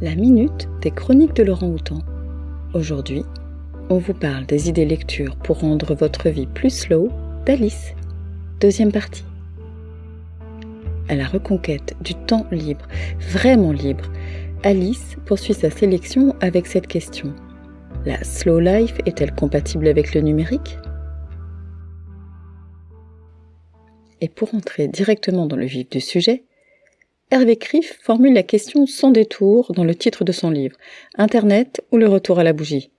la minute des chroniques de Laurent Houtan. Aujourd'hui, on vous parle des idées lectures pour rendre votre vie plus slow d'Alice. Deuxième partie. À la reconquête du temps libre, vraiment libre, Alice poursuit sa sélection avec cette question. La slow life est-elle compatible avec le numérique? Et pour entrer directement dans le vif du sujet, Hervé Criff formule la question sans détour dans le titre de son livre Internet ou le retour à la bougie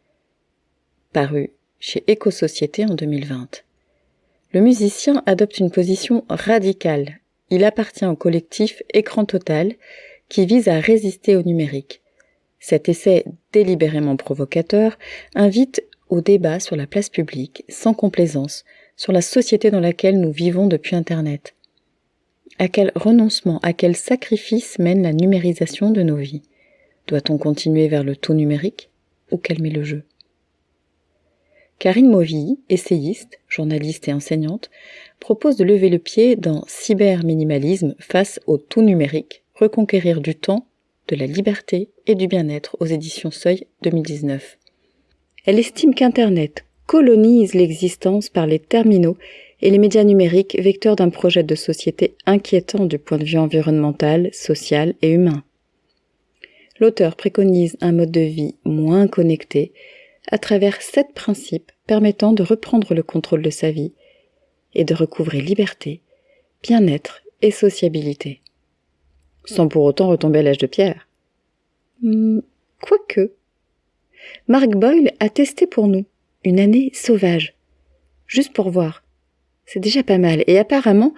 paru chez Éco-Société en 2020. Le musicien adopte une position radicale. Il appartient au collectif Écran Total qui vise à résister au numérique. Cet essai délibérément provocateur invite au débat sur la place publique, sans complaisance, sur la société dans laquelle nous vivons depuis Internet. À quel renoncement, à quel sacrifice mène la numérisation de nos vies? Doit-on continuer vers le tout numérique ou calmer le jeu? Karine Mauville, essayiste, journaliste et enseignante, propose de lever le pied dans Cyberminimalisme face au tout numérique, reconquérir du temps, de la liberté et du bien-être aux éditions Seuil 2019. Elle estime qu'Internet colonise l'existence par les terminaux et les médias numériques vecteurs d'un projet de société inquiétant du point de vue environnemental, social et humain. L'auteur préconise un mode de vie moins connecté à travers sept principes permettant de reprendre le contrôle de sa vie et de recouvrer liberté, bien-être et sociabilité. Sans pour autant retomber à l'âge de pierre. Hmm, quoique. Mark Boyle a testé pour nous une année sauvage, juste pour voir. C'est déjà pas mal, et apparemment,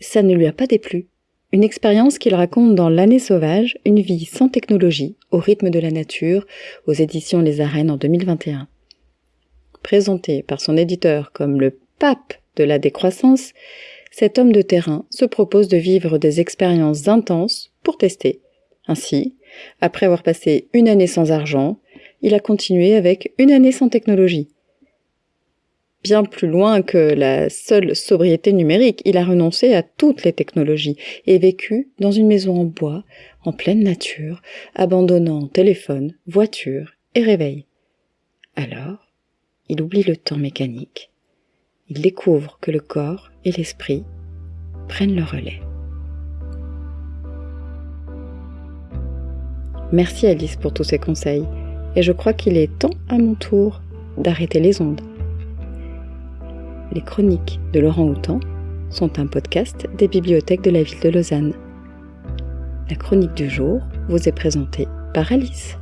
ça ne lui a pas déplu. Une expérience qu'il raconte dans L'année sauvage, une vie sans technologie, au rythme de la nature, aux éditions Les Arènes en 2021. Présenté par son éditeur comme le pape de la décroissance, cet homme de terrain se propose de vivre des expériences intenses pour tester. Ainsi, après avoir passé une année sans argent, il a continué avec une année sans technologie plus loin que la seule sobriété numérique. Il a renoncé à toutes les technologies et vécu dans une maison en bois, en pleine nature, abandonnant téléphone, voiture et réveil. Alors, il oublie le temps mécanique. Il découvre que le corps et l'esprit prennent le relais. Merci Alice pour tous ces conseils, et je crois qu'il est temps à mon tour d'arrêter les ondes. Les chroniques de Laurent Houtan sont un podcast des bibliothèques de la ville de Lausanne. La chronique du jour vous est présentée par Alice.